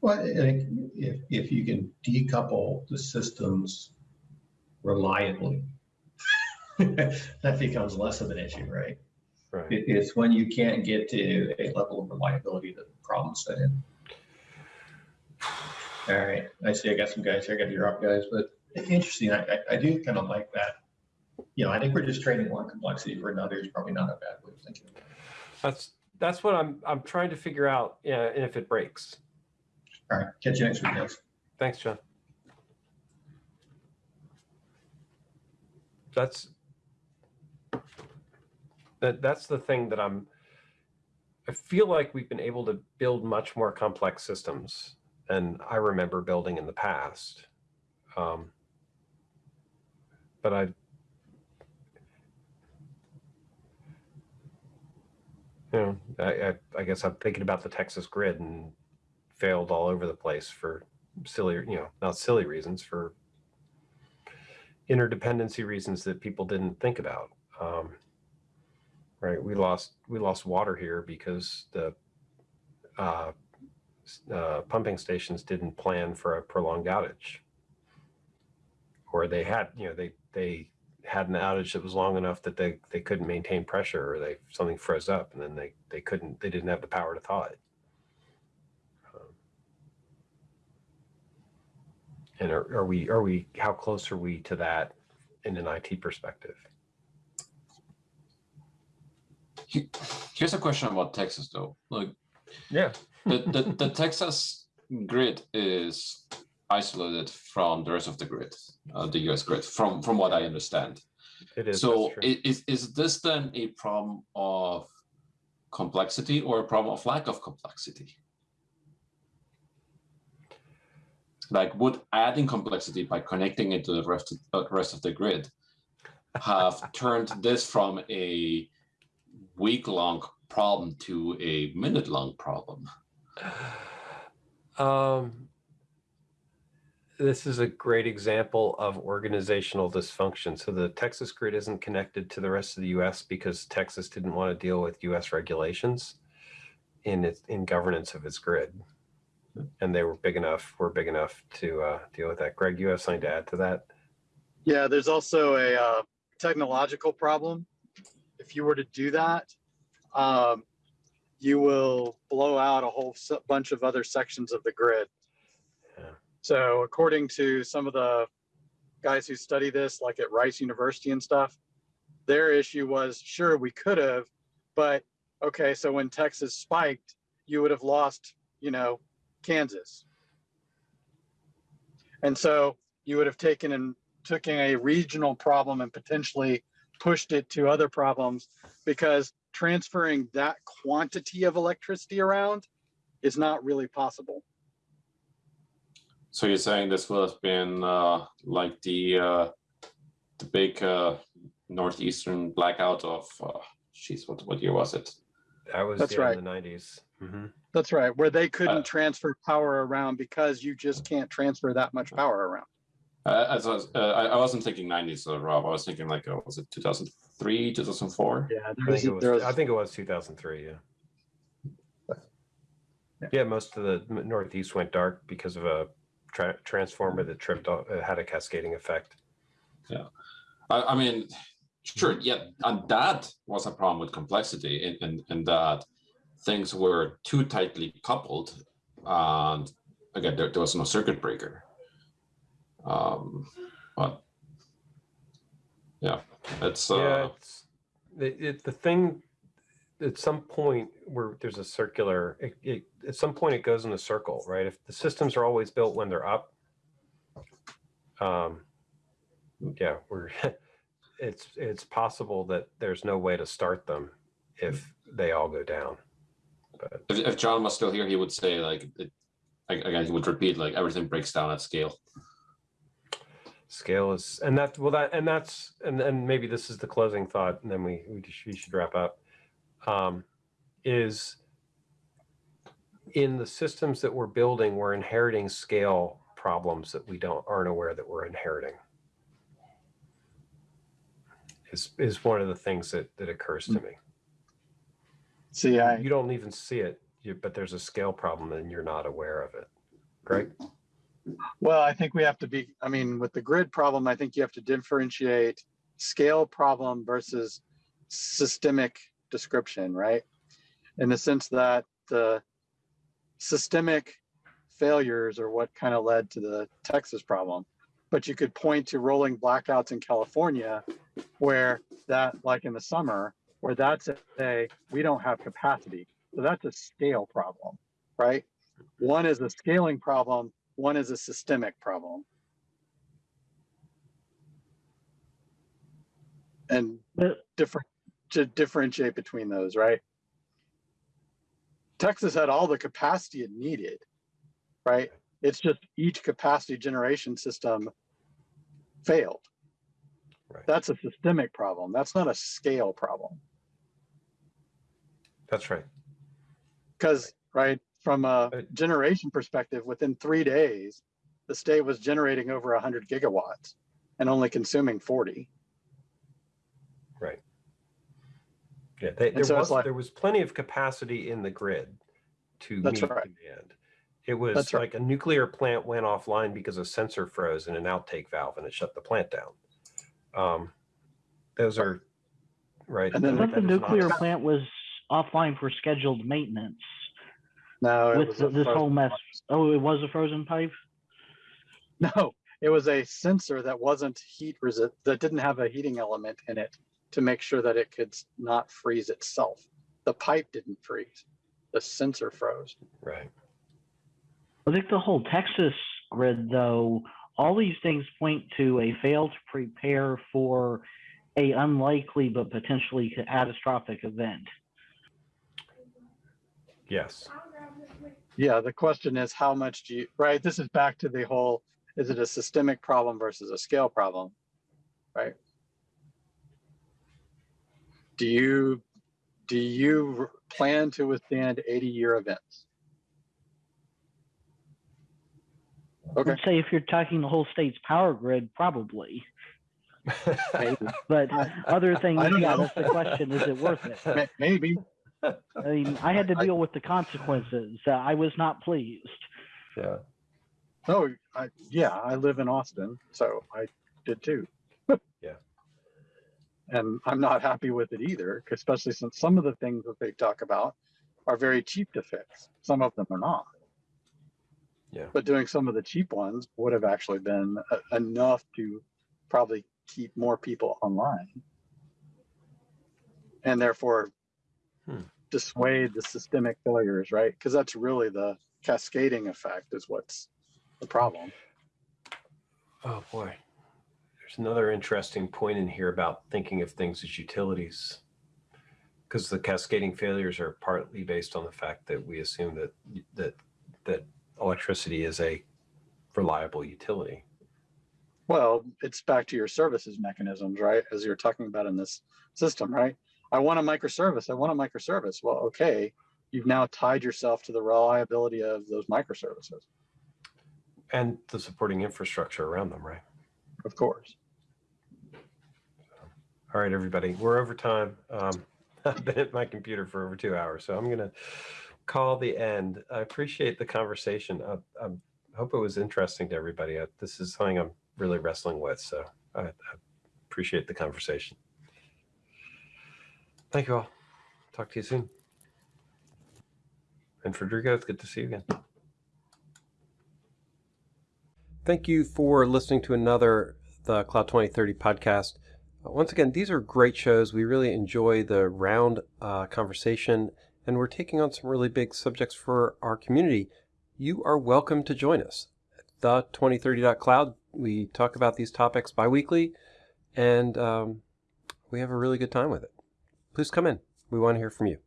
Well, if, if you can decouple the systems reliably, [laughs] that becomes less of an issue, right? Right. It, it's when you can't get to a level of reliability that the problems set in. [sighs] All right, I see I got some guys here, I got your up guys, but interesting, I, I, I do kind of like that. You know, I think we're just trading one complexity for another is probably not a bad way of thinking. That's that's what I'm I'm trying to figure out. Yeah, and if it breaks. All right, catch you next week, guys. Thanks, John. That's that that's the thing that I'm I feel like we've been able to build much more complex systems than I remember building in the past. Um, but I you know, I, I, I guess I'm thinking about the Texas grid and failed all over the place for silly, you know, not silly reasons, for interdependency reasons that people didn't think about. Um, right, we lost we lost water here because the uh, uh, pumping stations didn't plan for a prolonged outage, or they had, you know, they they had an outage that was long enough that they they couldn't maintain pressure, or they something froze up, and then they they couldn't they didn't have the power to thaw it. Um, And are, are we, are we, how close are we to that in an IT perspective? He- Here's a question about Texas though. Like Yeah. the, [laughs] the, the Texas grid is isolated from the rest of the grid, uh, the US grid, from, from what I understand. It is. So that's true. i- is, is this then a problem of complexity or a problem of lack of complexity? Like would adding complexity by connecting it to the rest, uh, rest of the grid have turned this from a week-long problem to a minute-long problem? Um, this is a great example of organizational dysfunction. So the Texas grid isn't connected to the rest of the US because Texas didn't want to deal with US regulations in its in governance of its grid. And they were big enough, were big enough to uh, deal with that. Greg, you have something to add to that? Yeah, there's also a uh, technological problem. If you were to do that, um, you will blow out a whole s- bunch of other sections of the grid. Yeah. So according to some of the guys who study this, like at Rice University and stuff, their issue was, sure, we could have, but okay, so when Texas spiked, you would have lost, you know, Kansas. And so you would have taken and taken a regional problem and potentially pushed it to other problems because transferring that quantity of electricity around is not really possible. So you're saying this would have been uh, like the uh, the big uh, northeastern blackout of, uh, jeez, what what year was it? That was That's yeah, in the 90s. hmm That's right, where they couldn't Uh, transfer power around because you just can't transfer that much power around. Uh, as I, was, uh, I I wasn't thinking 90s, uh, Rob. I was thinking like, uh, was it 2003, 2004? Yeah, I there think, was, it was, there was I think it was 2003, yeah. Yeah. Yeah, most of the Northeast went dark because of a tra- transformer that tripped, off, uh, had a cascading effect. I, I mean, sure, yeah, and that was a problem with complexity in, in, in that things were too tightly coupled, and again, there, there was no circuit breaker. Um, but yeah, it's uh, yeah, it's, it, it, the thing, at some point where there's a circular, it, it, at some point it goes in a circle, right? If the systems are always built when they're up, um, yeah, we're, [laughs] it's, it's possible that there's no way to start them if they all go down. But if, if John was still here, he would say like, it, he would repeat like everything breaks down at scale. Scale is, and that, well, that, and that's, and then maybe this is the closing thought, and then we, we should, we should wrap up. Um, is in the systems that we're building, we're inheriting scale problems that we don't, aren't aware that we're inheriting. Is, is one of the things that, that occurs to me. see, I, You don't even see it, you- but there's a scale problem and you're not aware of it. Greg? Well, I think we have to be, I mean, with the grid problem, I think you have to differentiate scale problem versus systemic description, right? In the sense that the systemic failures are what kind of led to the Texas problem. But you could point to rolling blackouts in California where that, like in the summer, where that's a, we don't have capacity. So that's a scale problem, right? One is a scaling problem, one is a systemic problem. And different to differentiate between those, right? Texas had all the capacity it needed, right? It's just each capacity generation system failed. Right. That's a systemic problem. That's not a scale problem. That's right. Because, right, from a generation perspective, within three days, the state was generating over 100 gigawatts and only consuming 40. Right. Yeah, they, there so was like- there was plenty of capacity in the grid to That's meet right. demand. It was That's right. like a nuclear plant went offline because a sensor froze in an outtake valve and it shut the plant down. Um, those are right. And then I that- thought the that is not- nuclear plant was offline for scheduled maintenance No, it with was the, a this frozen whole mess. pipe. Oh, it was a frozen pipe? [laughs] No, it was a sensor that wasn't heat resist, that didn't have a heating element in it to make sure that it could not freeze itself. The pipe didn't freeze. The sensor froze. right. I think the whole Texas grid, though, all these things point to a fail to prepare for a unlikely but potentially catastrophic event. Yes. Yeah, the question is how much do you, right? This is back to the whole, is it a systemic problem versus a scale problem? Right? Do you, do you plan to withstand 80 year events? Okay. Let's say if you're talking the whole state's power grid, probably. [laughs] But other things, yeah, that's the question. Is it worth it? [laughs] Maybe. I mean, I had to I- deal with the consequences. Uh, I was not pleased. yeah. Oh, I, yeah, I live in Austin, so I did too. [laughs] Yeah. And I'm not happy with it either, especially since some of the things that they talk about are very cheap to fix. Some of them are not. Yeah. But doing some of the cheap ones would have actually been uh, enough to probably keep more people online. And therefore Hmm. dissuade the systemic failures, right? Because that's really the cascading effect is what's the problem. Oh boy. There's another interesting point in here about thinking of things as utilities. Because the cascading failures are partly based on the fact that we assume that that that electricity is a reliable utility. Well, it's back to your services mechanisms, right? As you're talking about in this system, right? I want a microservice. I want a microservice. Well, okay, you've now tied yourself to the reliability of those microservices, And the supporting infrastructure around them, right? of course. All right, everybody, we're over time. Um, [laughs] I've been at my computer for over two hours, so I'm going to call the end. I appreciate the conversation. I, I hope it was interesting to everybody. This is something I'm really wrestling with, so I, I appreciate the conversation. Thank you all. Talk to you soon. And Federico, it's good to see you again. Thank you for listening to another the Cloud 2030 podcast. Uh, Once again, these are great shows. We really enjoy the round uh, conversation, and we're taking on some really big subjects for our community. You are welcome to join us. The 2030.cloud, we talk about these topics biweekly, and um, we have a really good time with it. Please come in. We want to hear from you.